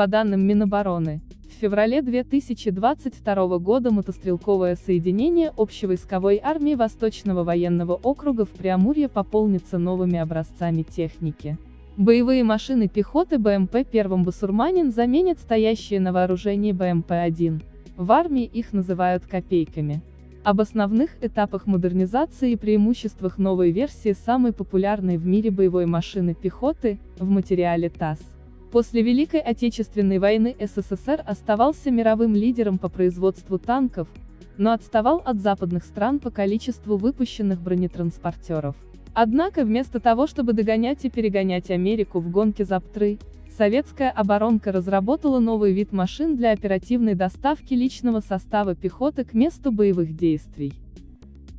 По данным Минобороны, в феврале 2022 года мотострелковое соединение общевойсковой армии Восточного военного округа в Преамурье пополнится новыми образцами техники. Боевые машины пехоты БМП «Первым Басурманин» заменят стоящие на вооружении БМП-1. В армии их называют «копейками». Об основных этапах модернизации и преимуществах новой версии самой популярной в мире боевой машины пехоты, в материале ТАСС. После Великой Отечественной войны СССР оставался мировым лидером по производству танков, но отставал от западных стран по количеству выпущенных бронетранспортеров. Однако вместо того, чтобы догонять и перегонять Америку в гонке за ПТРы, советская оборонка разработала новый вид машин для оперативной доставки личного состава пехоты к месту боевых действий.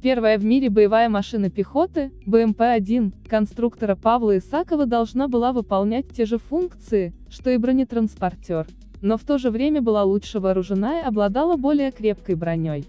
Первая в мире боевая машина пехоты, БМП-1, конструктора Павла Исакова должна была выполнять те же функции, что и бронетранспортер, но в то же время была лучше вооружена и обладала более крепкой броней.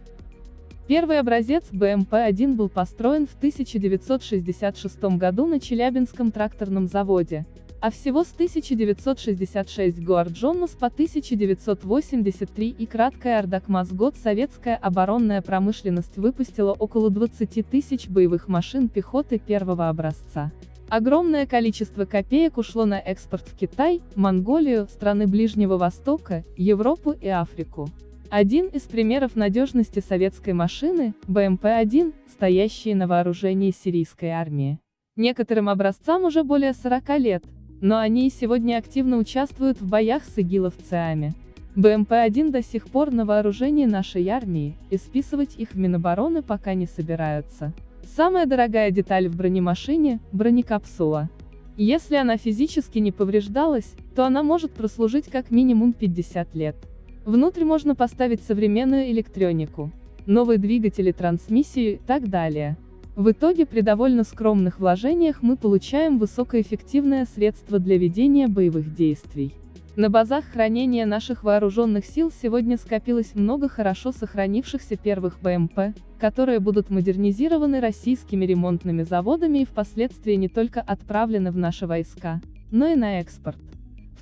Первый образец БМП-1 был построен в 1966 году на Челябинском тракторном заводе, а всего с 1966 Гуарджонус по 1983 и краткая Ардакмас год советская оборонная промышленность выпустила около 20 тысяч боевых машин пехоты первого образца. Огромное количество копеек ушло на экспорт в Китай, Монголию, страны Ближнего Востока, Европу и Африку. Один из примеров надежности советской машины – БМП-1, стоящие на вооружении сирийской армии. Некоторым образцам уже более 40 лет, но они и сегодня активно участвуют в боях с игиловцами. БМП-1 до сих пор на вооружении нашей армии, и списывать их в Минобороны пока не собираются. Самая дорогая деталь в бронемашине – бронекапсула. Если она физически не повреждалась, то она может прослужить как минимум 50 лет. Внутрь можно поставить современную электронику, новые двигатели, трансмиссию и так далее. В итоге при довольно скромных вложениях мы получаем высокоэффективное средство для ведения боевых действий. На базах хранения наших вооруженных сил сегодня скопилось много хорошо сохранившихся первых БМП, которые будут модернизированы российскими ремонтными заводами и впоследствии не только отправлены в наши войска, но и на экспорт.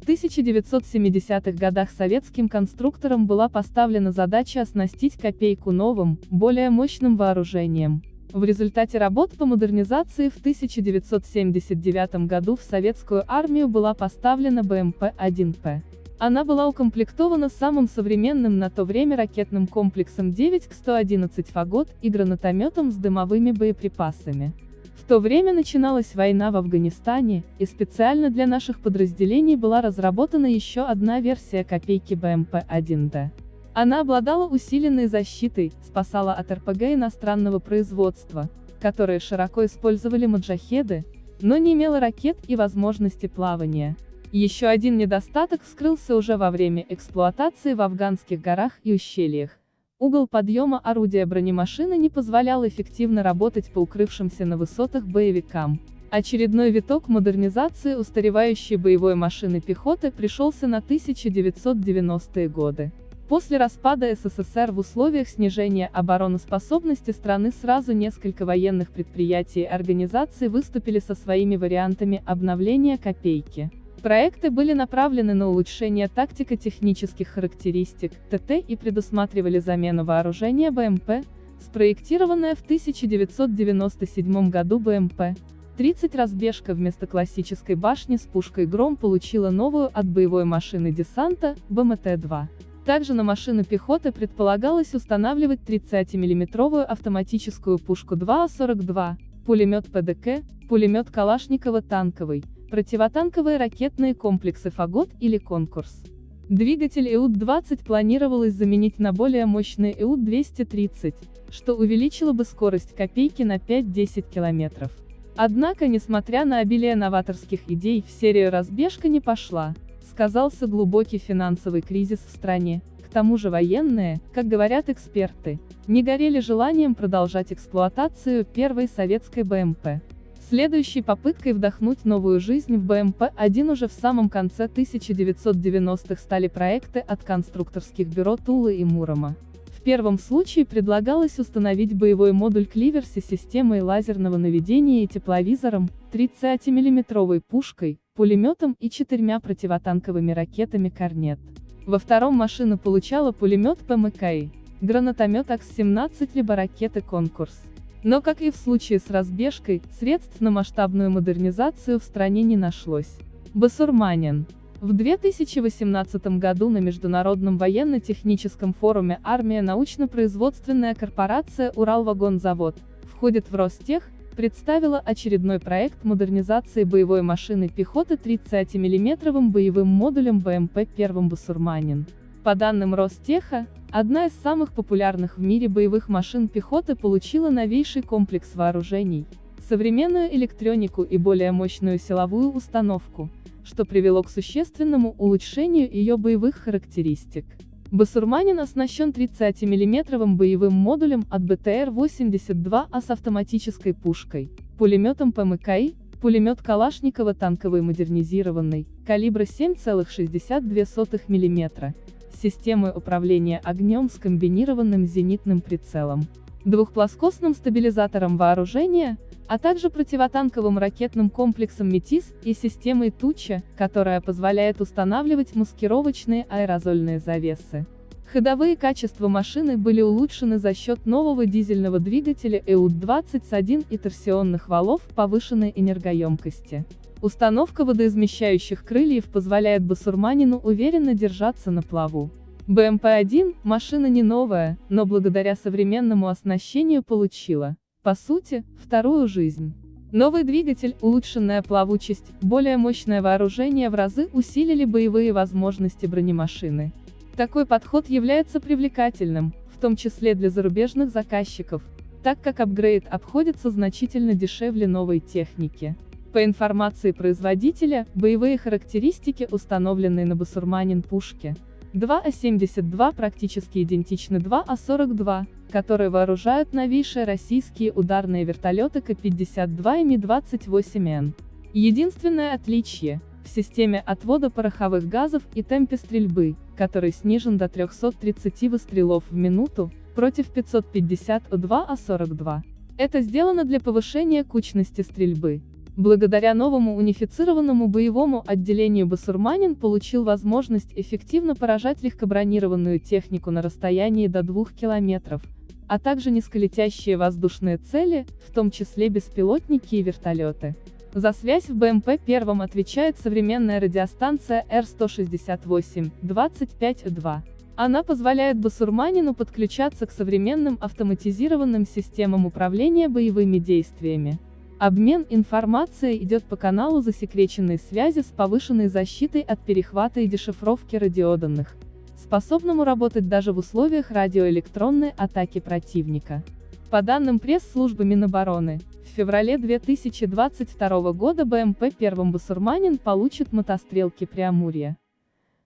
В 1970-х годах советским конструкторам была поставлена задача оснастить копейку новым, более мощным вооружением, в результате работ по модернизации в 1979 году в советскую армию была поставлена БМП-1П. Она была укомплектована самым современным на то время ракетным комплексом 9К111 «Фагот» и гранатометом с дымовыми боеприпасами. В то время начиналась война в Афганистане, и специально для наших подразделений была разработана еще одна версия копейки БМП-1Д. Она обладала усиленной защитой, спасала от РПГ иностранного производства, которые широко использовали маджахеды, но не имела ракет и возможности плавания. Еще один недостаток вскрылся уже во время эксплуатации в афганских горах и ущельях. Угол подъема орудия бронемашины не позволял эффективно работать по укрывшимся на высотах боевикам. Очередной виток модернизации устаревающей боевой машины пехоты пришелся на 1990-е годы. После распада СССР в условиях снижения обороноспособности страны сразу несколько военных предприятий и организаций выступили со своими вариантами обновления «Копейки». Проекты были направлены на улучшение тактико-технических характеристик, ТТ и предусматривали замену вооружения БМП, спроектированное в 1997 году БМП. 30 разбежка вместо классической башни с пушкой «Гром» получила новую от боевой машины десанта, БМТ-2. Также на машину пехоты предполагалось устанавливать 30-мм автоматическую пушку 2А-42, пулемет ПДК, пулемет Калашникова танковый, противотанковые ракетные комплексы «Фагот» или «Конкурс». Двигатель ИУД-20 планировалось заменить на более мощный ИУД-230, что увеличило бы скорость копейки на 5-10 км. Однако, несмотря на обилие новаторских идей, в серию разбежка не пошла сказался глубокий финансовый кризис в стране, к тому же военные, как говорят эксперты, не горели желанием продолжать эксплуатацию первой советской БМП. Следующей попыткой вдохнуть новую жизнь в БМП-1 уже в самом конце 1990-х стали проекты от конструкторских бюро Тулы и Мурома. В первом случае предлагалось установить боевой модуль Кливерси системой лазерного наведения и тепловизором, 30-мм пушкой, пулеметом и четырьмя противотанковыми ракетами «Корнет». Во втором машина получала пулемет ПМКИ, гранатомет АКС-17 либо ракеты «Конкурс». Но, как и в случае с разбежкой, средств на масштабную модернизацию в стране не нашлось. Басурманин. В 2018 году на Международном военно-техническом форуме «Армия научно-производственная корпорация Уралвагонзавод» входит в Ростех, представила очередной проект модернизации боевой машины пехоты 30 миллиметровым боевым модулем БМП-1 «Басурманин». По данным Ростеха, одна из самых популярных в мире боевых машин пехоты получила новейший комплекс вооружений, современную электронику и более мощную силовую установку, что привело к существенному улучшению ее боевых характеристик. Басурманин оснащен 30 миллиметровым боевым модулем от БТР-82А с автоматической пушкой, пулеметом ПМКИ, пулемет Калашникова танковый модернизированный, калибра 7,62 мм, системой управления огнем с комбинированным зенитным прицелом, двухплоскостным стабилизатором вооружения, а также противотанковым ракетным комплексом «Метис» и системой «Туча», которая позволяет устанавливать маскировочные аэрозольные завесы. Ходовые качества машины были улучшены за счет нового дизельного двигателя ЭУД-21 и торсионных валов повышенной энергоемкости. Установка водоизмещающих крыльев позволяет басурманину уверенно держаться на плаву. БМП-1 – машина не новая, но благодаря современному оснащению получила по сути, вторую жизнь. Новый двигатель, улучшенная плавучесть, более мощное вооружение в разы усилили боевые возможности бронемашины. Такой подход является привлекательным, в том числе для зарубежных заказчиков, так как апгрейд обходится значительно дешевле новой техники. По информации производителя, боевые характеристики, установленные на басурманин пушке, 2А-72 практически идентичны 2А-42, которые вооружают новейшие российские ударные вертолеты К-52 и Ми-28Н. Единственное отличие – в системе отвода пороховых газов и темпе стрельбы, который снижен до 330 выстрелов в минуту, против 550 У-2А-42. Это сделано для повышения кучности стрельбы. Благодаря новому унифицированному боевому отделению басурманин получил возможность эффективно поражать легкобронированную технику на расстоянии до 2 километров, а также низколетящие воздушные цели, в том числе беспилотники и вертолеты. За связь в БМП-1 отвечает современная радиостанция R168, 25.2. Она позволяет басурманину подключаться к современным автоматизированным системам управления боевыми действиями. Обмен информацией идет по каналу засекреченной связи с повышенной защитой от перехвата и дешифровки радиоданных, способному работать даже в условиях радиоэлектронной атаки противника. По данным пресс-службы Минобороны, в феврале 2022 года БМП-1 «Басурманин» получит мотострелки Преамурья.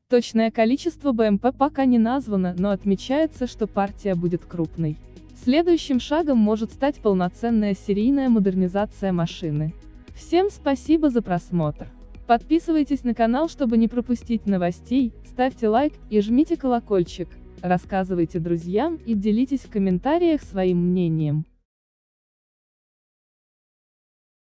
Точное количество БМП пока не названо, но отмечается, что партия будет крупной. Следующим шагом может стать полноценная серийная модернизация машины. Всем спасибо за просмотр. Подписывайтесь на канал, чтобы не пропустить новостей, ставьте лайк и жмите колокольчик, рассказывайте друзьям и делитесь в комментариях своим мнением.